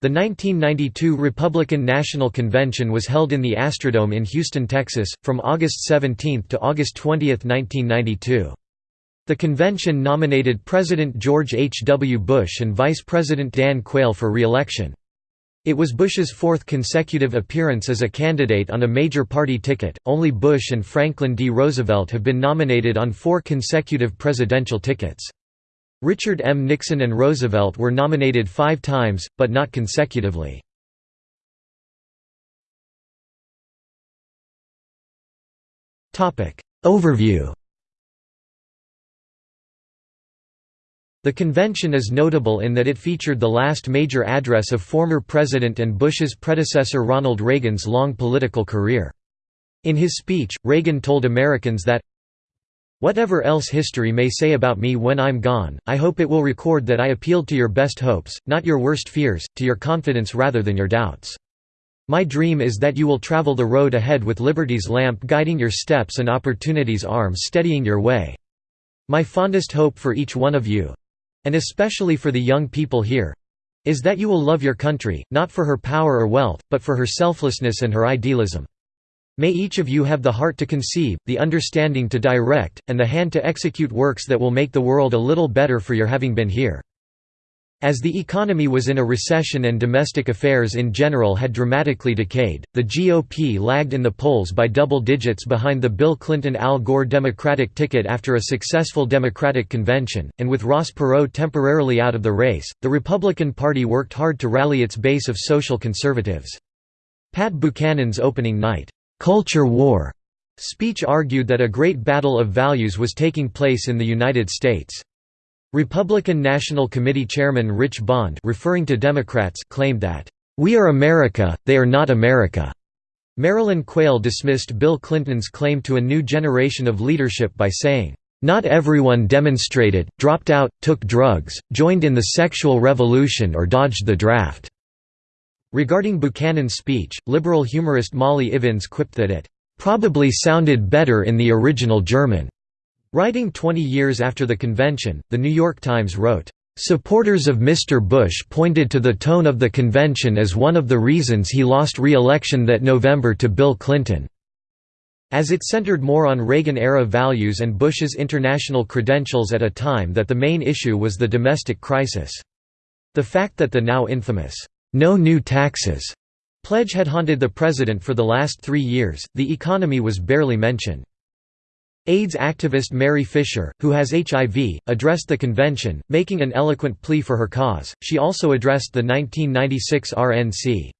The 1992 Republican National Convention was held in the Astrodome in Houston, Texas, from August 17 to August 20, 1992. The convention nominated President George H. W. Bush and Vice President Dan Quayle for re-election. It was Bush's fourth consecutive appearance as a candidate on a major party ticket, only Bush and Franklin D. Roosevelt have been nominated on four consecutive presidential tickets. Richard M. Nixon and Roosevelt were nominated five times, but not consecutively. Overview The convention is notable in that it featured the last major address of former President and Bush's predecessor Ronald Reagan's long political career. In his speech, Reagan told Americans that, Whatever else history may say about me when I'm gone, I hope it will record that I appealed to your best hopes, not your worst fears, to your confidence rather than your doubts. My dream is that you will travel the road ahead with liberty's lamp guiding your steps and opportunity's arm steadying your way. My fondest hope for each one of you, and especially for the young people here is that you will love your country, not for her power or wealth, but for her selflessness and her idealism. May each of you have the heart to conceive, the understanding to direct, and the hand to execute works that will make the world a little better for your having been here. As the economy was in a recession and domestic affairs in general had dramatically decayed, the GOP lagged in the polls by double digits behind the Bill Clinton-Al Gore Democratic ticket after a successful Democratic convention, and with Ross Perot temporarily out of the race, the Republican Party worked hard to rally its base of social conservatives. Pat Buchanan's opening night, "'Culture War' speech argued that a great battle of values was taking place in the United States. Republican National Committee Chairman Rich Bond referring to Democrats claimed that, "...we are America, they are not America." Marilyn Quayle dismissed Bill Clinton's claim to a new generation of leadership by saying, "...not everyone demonstrated, dropped out, took drugs, joined in the sexual revolution or dodged the draft." Regarding Buchanan's speech, liberal humorist Molly Ivins quipped that it, "...probably sounded better in the original German." Writing 20 years after the convention, The New York Times wrote, "...supporters of Mr. Bush pointed to the tone of the convention as one of the reasons he lost re-election that November to Bill Clinton." As it centered more on Reagan-era values and Bush's international credentials at a time that the main issue was the domestic crisis. The fact that the now infamous, "'No new taxes' pledge had haunted the president for the last three years, the economy was barely mentioned. AIDS activist Mary Fisher, who has HIV, addressed the convention, making an eloquent plea for her cause. She also addressed the 1996 RNC.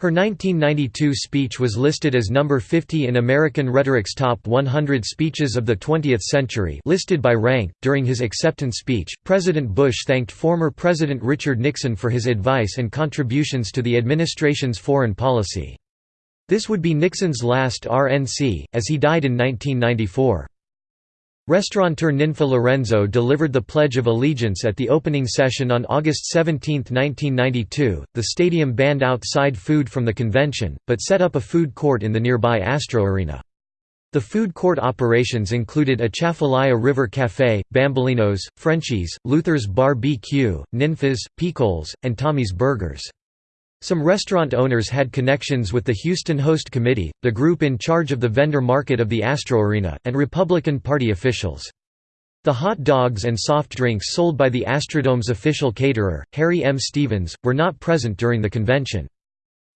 Her 1992 speech was listed as number 50 in American Rhetoric's Top 100 Speeches of the 20th Century, listed by rank. During his acceptance speech, President Bush thanked former President Richard Nixon for his advice and contributions to the administration's foreign policy. This would be Nixon's last RNC, as he died in 1994. Restaurateur Ninfa Lorenzo delivered the Pledge of Allegiance at the opening session on August 17, 1992. The stadium banned outside food from the convention, but set up a food court in the nearby Astro Arena. The food court operations included Atchafalaya River Café, Bambolinos, Frenchies, Luther's Bar BQ, Ninfa's, Picoles, and Tommy's Burgers. Some restaurant owners had connections with the Houston Host Committee, the group in charge of the vendor market of the Astro Arena, and Republican Party officials. The hot dogs and soft drinks sold by the Astrodome's official caterer, Harry M. Stevens, were not present during the convention.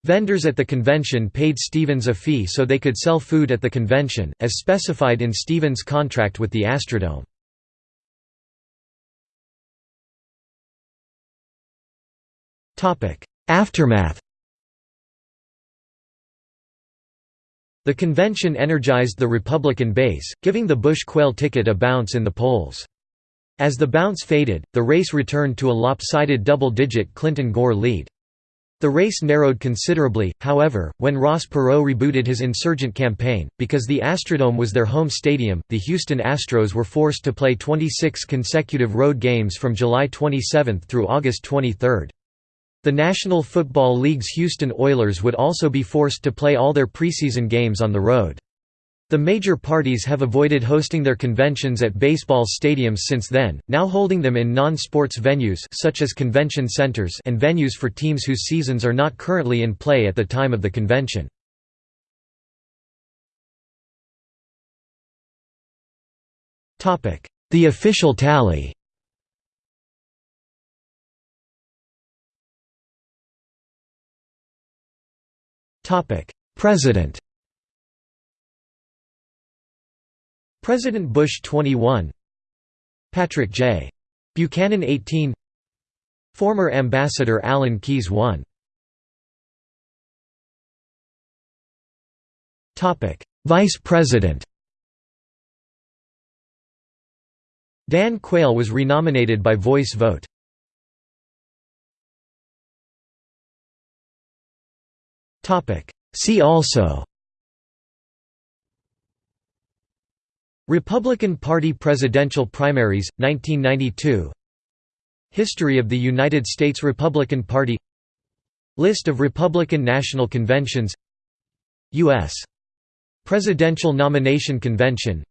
Vendors at the convention paid Stevens a fee so they could sell food at the convention, as specified in Stevens' contract with the Astrodome. Aftermath The convention energized the Republican base, giving the Bush-Quayle ticket a bounce in the polls. As the bounce faded, the race returned to a lopsided double-digit Clinton-Gore lead. The race narrowed considerably, however, when Ross Perot rebooted his insurgent campaign. Because the Astrodome was their home stadium, the Houston Astros were forced to play 26 consecutive road games from July 27 through August 23. The National Football League's Houston Oilers would also be forced to play all their preseason games on the road. The major parties have avoided hosting their conventions at baseball stadiums since then, now holding them in non-sports venues such as convention centers and venues for teams whose seasons are not currently in play at the time of the convention. The official tally President President Bush 21 Patrick J. Buchanan 18 Former Ambassador Alan Keyes 1 Vice President Dan Quayle was renominated by voice vote. See also Republican Party presidential primaries, 1992 History of the United States Republican Party List of Republican National Conventions U.S. Presidential Nomination Convention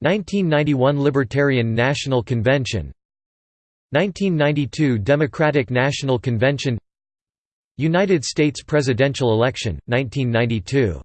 1991 Libertarian National Convention 1992 Democratic National Convention United States presidential election, 1992